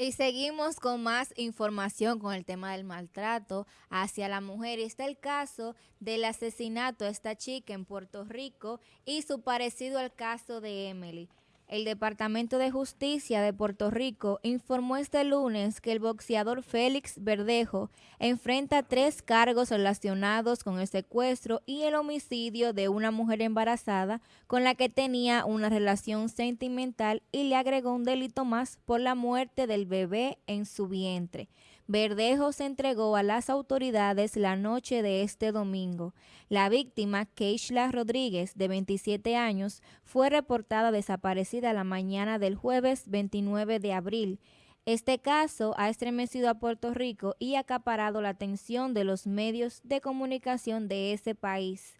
Y seguimos con más información con el tema del maltrato hacia la mujer. Y está el caso del asesinato de esta chica en Puerto Rico y su parecido al caso de Emily. El Departamento de Justicia de Puerto Rico informó este lunes que el boxeador Félix Verdejo enfrenta tres cargos relacionados con el secuestro y el homicidio de una mujer embarazada con la que tenía una relación sentimental y le agregó un delito más por la muerte del bebé en su vientre. Verdejo se entregó a las autoridades la noche de este domingo. La víctima, Keishla Rodríguez, de 27 años, fue reportada desaparecida la mañana del jueves 29 de abril. Este caso ha estremecido a Puerto Rico y acaparado la atención de los medios de comunicación de ese país.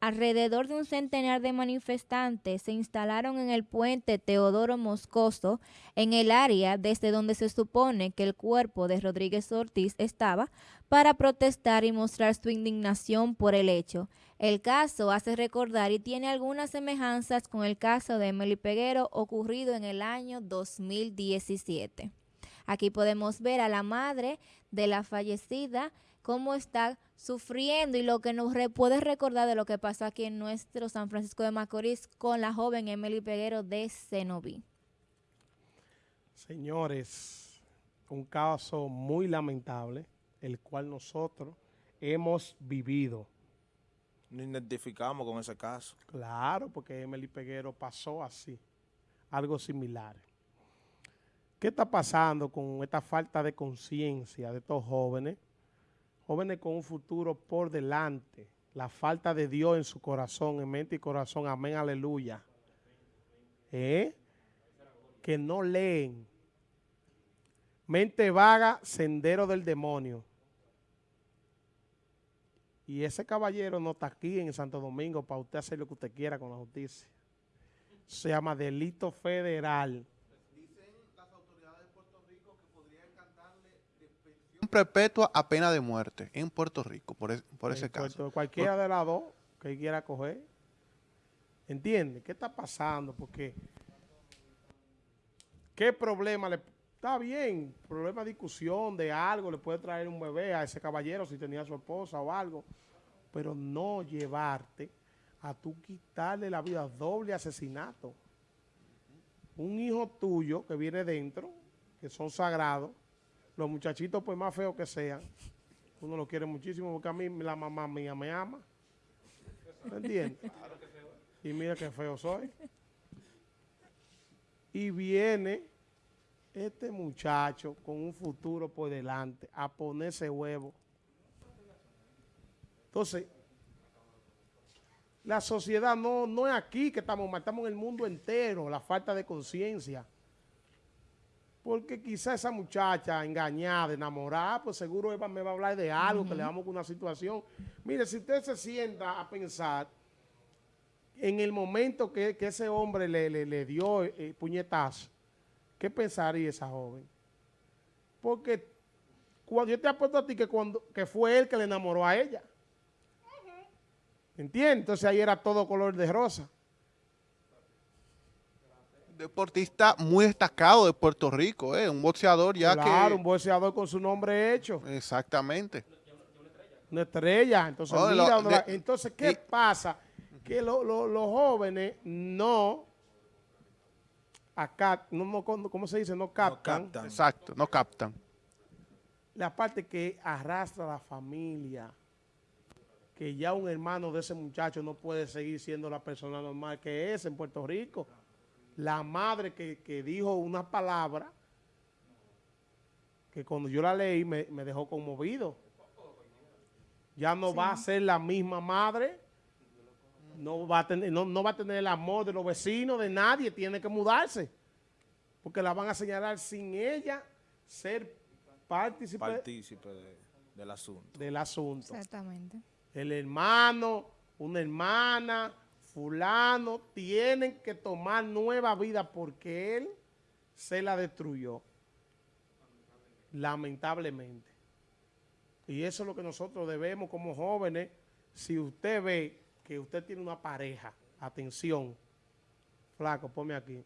Alrededor de un centenar de manifestantes se instalaron en el puente Teodoro Moscoso, en el área desde donde se supone que el cuerpo de Rodríguez Ortiz estaba, para protestar y mostrar su indignación por el hecho. El caso hace recordar y tiene algunas semejanzas con el caso de Emily Peguero ocurrido en el año 2017. Aquí podemos ver a la madre de la fallecida, cómo está sufriendo y lo que nos puede recordar de lo que pasó aquí en nuestro San Francisco de Macorís con la joven Emily Peguero de Cenoví. Señores, un caso muy lamentable, el cual nosotros hemos vivido. Nos identificamos con ese caso. Claro, porque Emily Peguero pasó así, algo similar. ¿Qué está pasando con esta falta de conciencia de estos jóvenes? Jóvenes con un futuro por delante. La falta de Dios en su corazón, en mente y corazón. Amén, aleluya. ¿Eh? Que no leen. Mente vaga, sendero del demonio. Y ese caballero no está aquí en Santo Domingo para usted hacer lo que usted quiera con la justicia. Se llama delito federal. Perpetua a pena de muerte en Puerto Rico, por, ese caso. Cualquiera de las dos que quiera coger. ¿Entiende? ¿Qué está pasando? Porque, ¿qué problema le... Está bien, problema de discusión de algo, le puede traer un bebé a ese caballero si tenía su esposa o algo, pero no llevarte a tú quitarle la vida, doble asesinato. Un hijo tuyo que viene dentro, que son sagrados, los muchachitos, pues más feos que sean, uno lo quiere muchísimo porque a mí la mamá mía me ama. ¿Me entiendes? Y mira qué feo soy. Y viene este muchacho con un futuro por delante a ponerse huevo. Entonces, la sociedad no, no es aquí que estamos, estamos en el mundo entero, la falta de conciencia. Porque quizá esa muchacha engañada, enamorada, pues seguro Eva me va a hablar de algo, que le damos con una situación. Mire, si usted se sienta a pensar en el momento que, ese hombre le, le, dio eh, puñetazo, ¿qué pensaría esa joven? Porque cuando yo te apuesto a ti que, cuando, que fue él que le enamoró a ella. ¿Entiendes? Entonces ahí era todo color de rosa deportista muy destacado de Puerto Rico, ¿eh? un boxeador ya que... Claro, un boxeador con su nombre hecho. Exactamente. Una estrella. Entonces, entonces ¿qué pasa? Que los jóvenes no acá, no, ¿cómo se dice? No captan. no captan. Exacto, no captan. La parte que arrastra la familia, que ya un hermano de ese muchacho no puede seguir siendo la persona normal que es en Puerto Rico la madre que, dijo una palabra que cuando yo la leí me, dejó conmovido. Ya no va a ser la misma madre, no va, a tener, no, va a tener el amor de los vecinos, de nadie, tiene que mudarse. Porque la van a señalar sin ella ser partícipe, partícipe del asunto. Del asunto. Exactamente. El hermano, una hermana, fulano tienen que tomar nueva vida porque él se la destruyó. Lamentablemente. Y eso es lo que nosotros debemos como jóvenes. Si usted ve que usted tiene una pareja, atención, flaco, ponme aquí.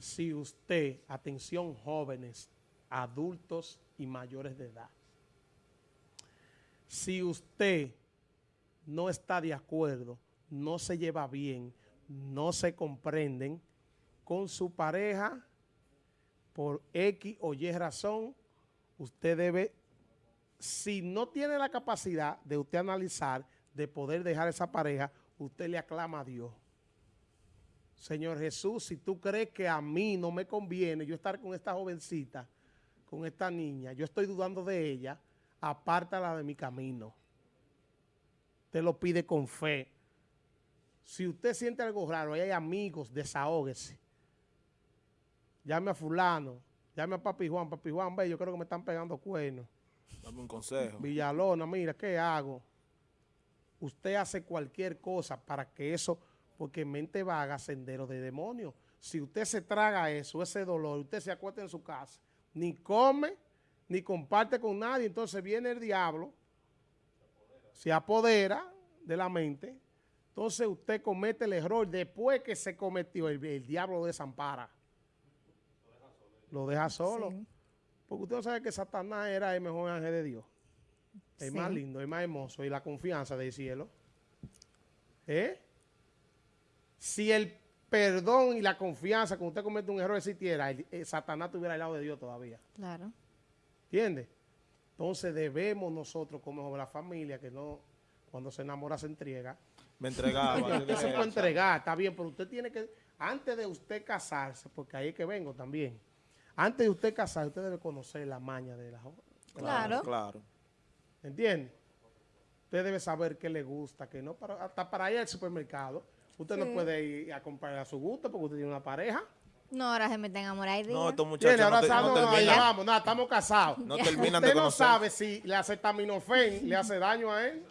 si usted, atención jóvenes, adultos y mayores de edad, si usted no está de acuerdo, no se lleva bien, no se comprenden con su pareja, por X o Y razón, usted debe, si no tiene la capacidad de usted analizar, de poder dejar esa pareja, usted le aclama a Dios. Señor Jesús, si tú crees que a mí no me conviene yo estar con esta jovencita, con esta niña, yo estoy dudando de ella, apártala de mi camino. Usted lo pide con fe. Si usted siente algo raro, ahí hay amigos, desahógese. Llame a fulano, llame a papi Juan, papi Juan, ve, yo creo que me están pegando cuernos. Dame un consejo. Villalona, mira, ¿qué hago? Usted hace cualquier cosa para que eso, porque mente vaga, sendero de demonio. Si usted se traga eso, ese dolor, usted se acuesta en su casa, ni come, ni comparte con nadie, entonces viene el diablo, se apodera de la mente, entonces usted comete el error después que se cometió, el, el diablo lo desampara. Lo deja solo. Sí. Porque usted no sabe que Satanás era el mejor ángel de Dios. El Sí. más lindo, el más hermoso y la confianza del cielo. ¿Eh? Si el perdón y la confianza cuando usted comete un error existiera, el- el Satanás estuviera al lado de Dios todavía. Claro. ¿Entiendes? Entonces debemos nosotros como la familia que no, cuando se enamora se entrega. Me entregaba. Dije, puede entregar, está bien, pero usted tiene que, antes de usted casarse, porque ahí es que vengo también, antes de usted casarse, usted debe conocer la maña de la joven. Claro. Claro. ¿Entiende? Usted debe saber qué le gusta, qué no. Para, hasta para ir al supermercado. Usted no puede ir a comprar a su gusto porque usted tiene una pareja. No, ahora se meten a morar No, estos muchachos ahora no, te- sabe- no no, no, ya terminan, vamos, nada, estamos casados. no terminan de Usted no conocer. sabe si la acetaminofén le hace daño a él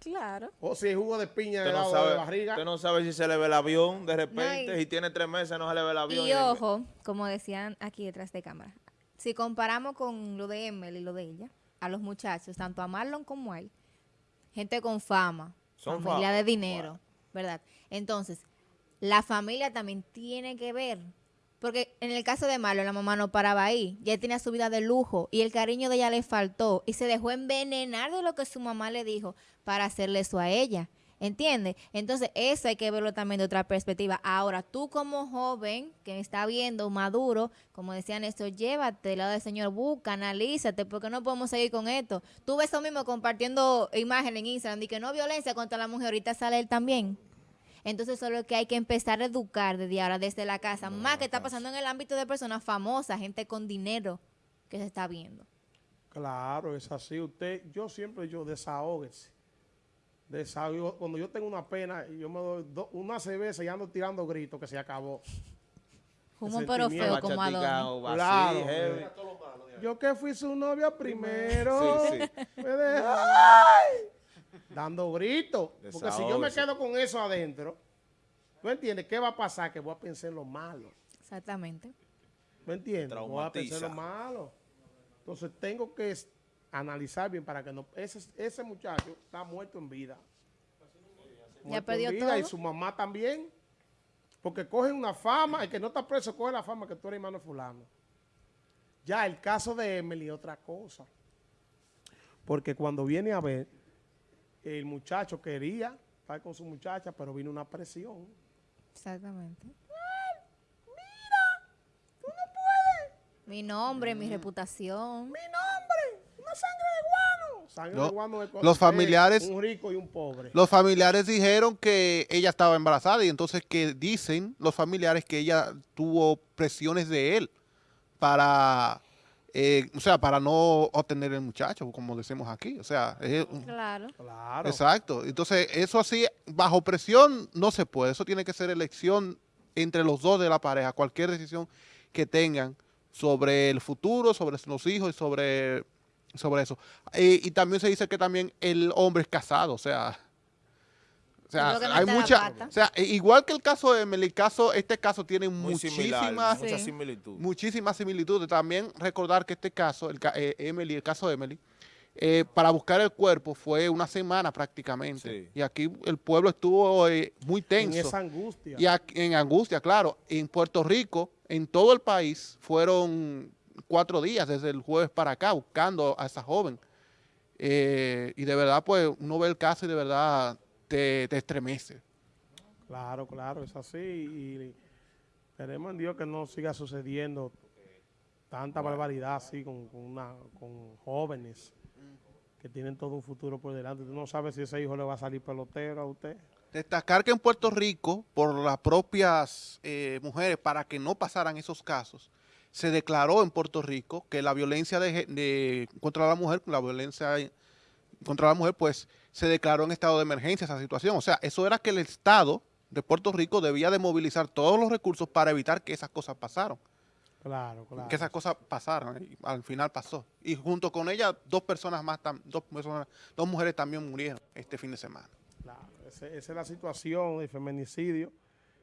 Claro. o si el jugo de piña Usted le no, da de sabe, barriga. usted no sabe si se le ve el avión de repente. No, y- Si tiene tres meses no se le ve el avión. Y ojo, como decían aquí detrás de cámara, si comparamos con lo de Emily y lo de ella, a los muchachos, tanto a Marlon como a él, gente con fama, Son familia fama. de dinero, ¿verdad? Entonces, la familia también tiene que ver, porque en el caso de Marlon, la mamá no paraba ahí, ya tenía su vida de lujo y el cariño de ella le faltó y se dejó envenenar de lo que su mamá le dijo para hacerle eso a ella. ¿Entiendes? Entonces, eso hay que verlo también de otra perspectiva. Ahora, tú como joven que está viendo, maduro, como decía Néstor, llévate del lado del Señor, busca, analízate, porque no podemos seguir con esto. Tú ves eso mismo compartiendo imágenes en Instagram, de que no violencia contra la mujer, ahorita sale él también. Entonces, eso es lo que hay que empezar a educar desde ahora, desde la casa. Más que está pasando en el ámbito de personas famosas, gente con dinero que se está viendo. Claro, es así. Usted, yo siempre yo desahóguese. Desahogo. Cuando yo tengo una pena, yo me doy do- una cerveza y ando tirando gritos que se acabó. Humo pero feo como así, Claro. heavy. Yo que fui su novia primero. Sí, sí. me. Dando gritos. Porque si yo me quedo con eso adentro, ¿tú entiendes? ¿Qué va a pasar? Que voy a pensar en lo malo. Exactamente. ¿Me entiendes? Voy a pensar en lo malo. Entonces tengo que analizar bien para que no... Ese, ese muchacho está muerto en vida. Muerto en perdió vida, Y todo. su mamá también. Porque cogen una fama, el que no está preso coge la fama que tú eres hermano fulano. Ya el caso de Emily, otra cosa. Porque cuando viene a ver, el muchacho quería estar con su muchacha, pero vino una presión. Exactamente. Mi nombre, mi reputación. ¡Mi nombre! ¡Una sangre de guano! Sangre de guano es los familiares- Un rico y un pobre. Los familiares dijeron que ella estaba embarazada y entonces que dicen los familiares que ella tuvo presiones de él para, eh, o sea, para no obtener el muchacho, como decimos aquí. O sea, es Claro. Claro. exacto. Entonces, eso así, bajo presión, no se puede. Eso tiene que ser elección entre los dos de la pareja. Cualquier decisión que tengan sobre el futuro, sobre los hijos y sobre, sobre eso. Eh, y también se dice que también el hombre es casado, o sea... O sea, no hay mucha, o sea, igual que el caso de Emily, caso, este caso tiene Muy similar, muchísimas, mucha Sí. similitud. muchísimas similitudes. También recordar que este caso, el, eh, Emily, el caso de Emily, eh, para buscar el cuerpo fue una semana prácticamente. Sí. Y aquí el pueblo estuvo eh, muy En tenso. esa angustia. Y aquí- en angustia, claro. En Puerto Rico, en todo el país fueron cuatro días desde el jueves para acá buscando a esa joven. Eh, y de verdad, pues, uno ve el caso y de verdad te, te estremece. Claro, claro, es así. Y esperemos en Dios que no siga sucediendo tanta barbaridad así con, con una, con jóvenes que tienen todo un futuro por delante. Tú no sabes si ese hijo le va a salir pelotero a usted. Destacar que en Puerto Rico, por las propias eh, mujeres, para que no pasaran esos casos, se declaró en Puerto Rico que la violencia de- contra la mujer, la violencia contra la mujer, pues se declaró en estado de emergencia esa situación. O sea, eso era que el Estado de Puerto Rico debía de movilizar todos los recursos para evitar que esas cosas pasaran. Claro, claro. Que esas cosas pasaran. Y al final pasó. Y junto con ella, dos personas más, dos, personas, dos mujeres también murieron este fin de semana. Claro, ese- esa es la situación del feminicidio